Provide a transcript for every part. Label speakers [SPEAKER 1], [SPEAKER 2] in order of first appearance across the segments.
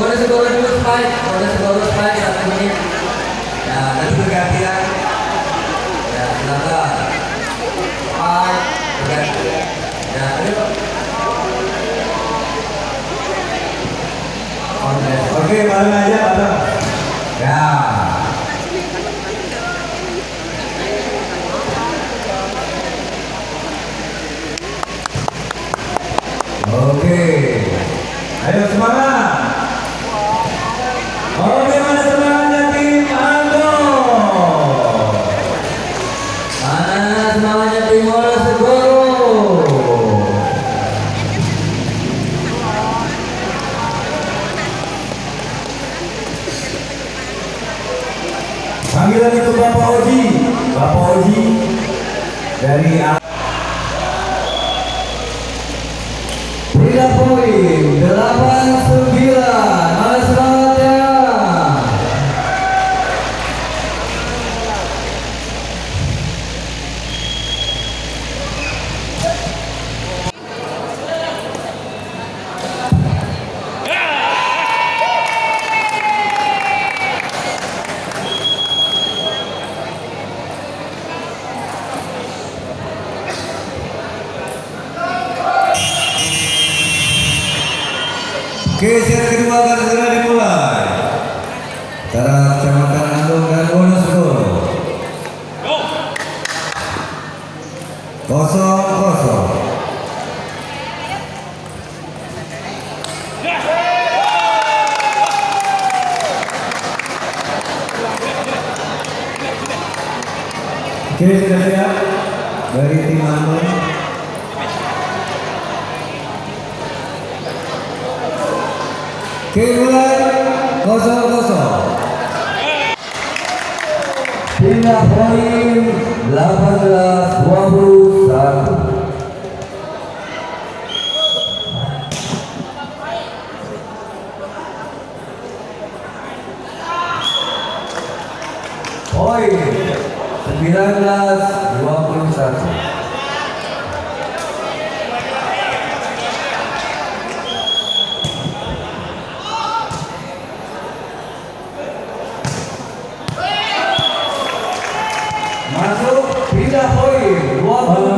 [SPEAKER 1] Wonosobo Dulu Spike, Wonosobo Spike. Ya, bergantian. Ya. Spike. Ya, ayo.
[SPEAKER 2] Oke, aja, bareng.
[SPEAKER 1] Ya. Oke.
[SPEAKER 2] Ayo semangat. panggilan itu Bapak Oji. Bapak Oji dari
[SPEAKER 1] Berilah poin. 89
[SPEAKER 2] Oke, set kedua akan segera dimulai. Antara Kecamatan Andong dan Wonosobo. Kosong kosong. Oke, sudah siap dari tim Andong. Kibulan kosong kosong.
[SPEAKER 1] Pindah poin 18 21. Poin 19 21. Masuk pindah poin.
[SPEAKER 3] 20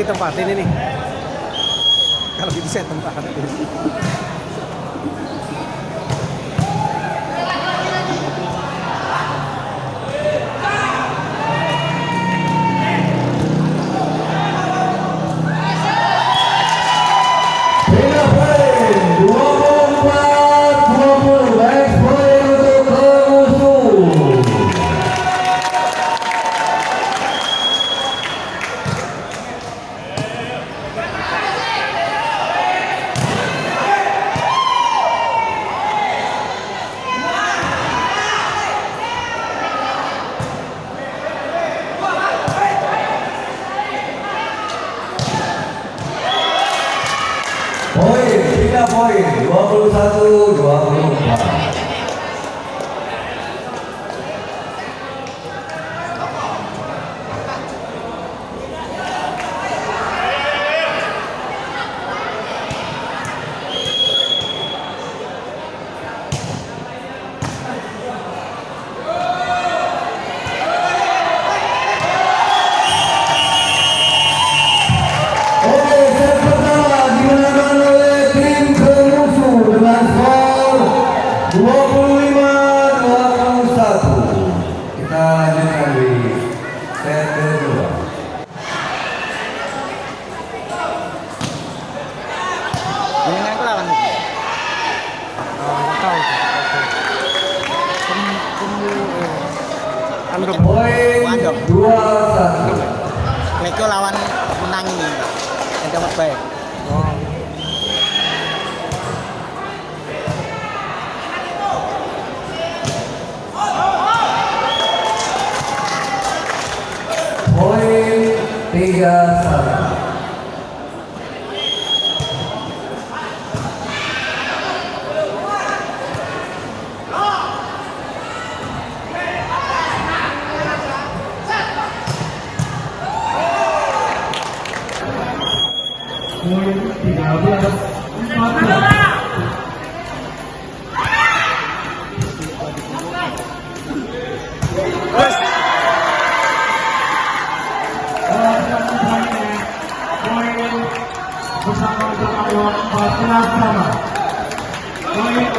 [SPEAKER 3] ditempatin ini. Kalau gitu saya tempatin
[SPEAKER 1] Untuk
[SPEAKER 3] Wandok.
[SPEAKER 1] Dua.
[SPEAKER 3] Leko lawan menang ini, Yang dapat baik.
[SPEAKER 1] Oh.
[SPEAKER 2] Poin tiga satu.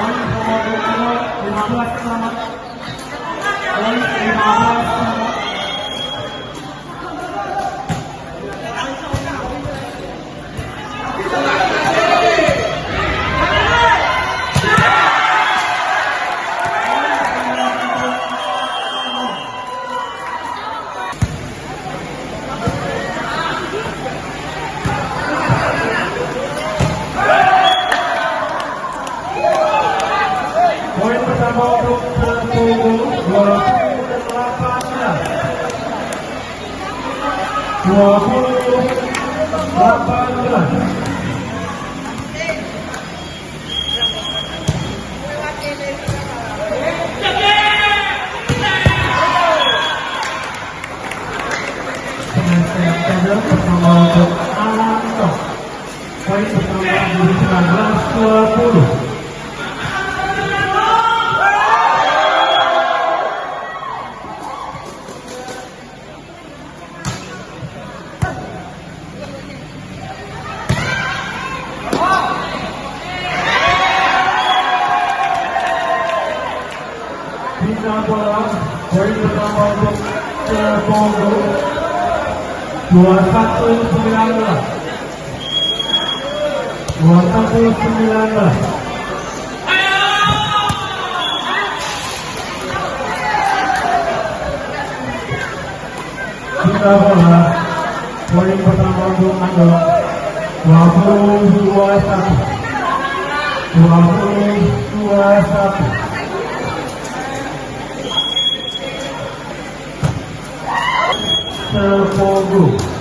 [SPEAKER 2] Om Bhagavato Namo Bhagavato Namo Om Bhagavato bola poin pertama untuk Cebongo 21 19 21 19 Bina bola poin pertama untuk Ando 22 1 22 1 Terpogo. Poin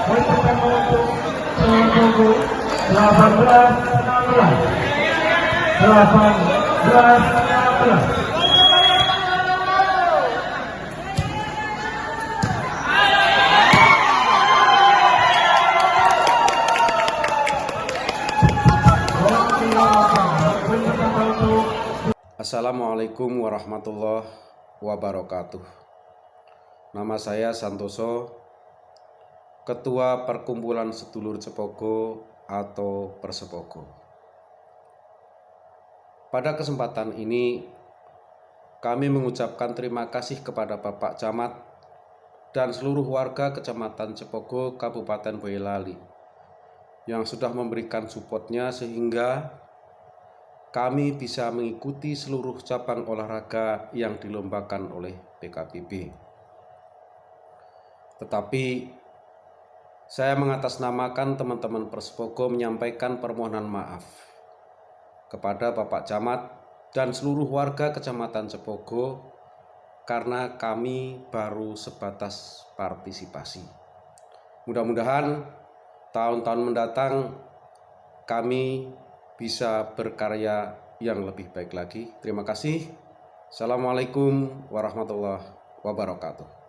[SPEAKER 2] Poin pertama untuk Tunggu 18 16. 18 16. Bola keluar. Poin pertama untuk
[SPEAKER 4] Assalamualaikum warahmatullahi wabarakatuh. Nama saya Santoso, Ketua Perkumpulan Sedulur Cepogo atau Persepogo. Pada kesempatan ini, kami mengucapkan terima kasih kepada Bapak Camat dan seluruh warga Kecamatan Cepogo, Kabupaten Boyolali yang sudah memberikan supportnya sehingga kami bisa mengikuti seluruh cabang olahraga yang dilombakan oleh PKPB. Tetapi saya mengatasnamakan teman-teman Perspogo menyampaikan permohonan maaf kepada Bapak Camat dan seluruh warga Kecamatan Cepogo karena kami baru sebatas partisipasi. Mudah-mudahan tahun-tahun mendatang kami bisa berkarya yang lebih baik lagi. Terima kasih. Assalamualaikum warahmatullahi wabarakatuh.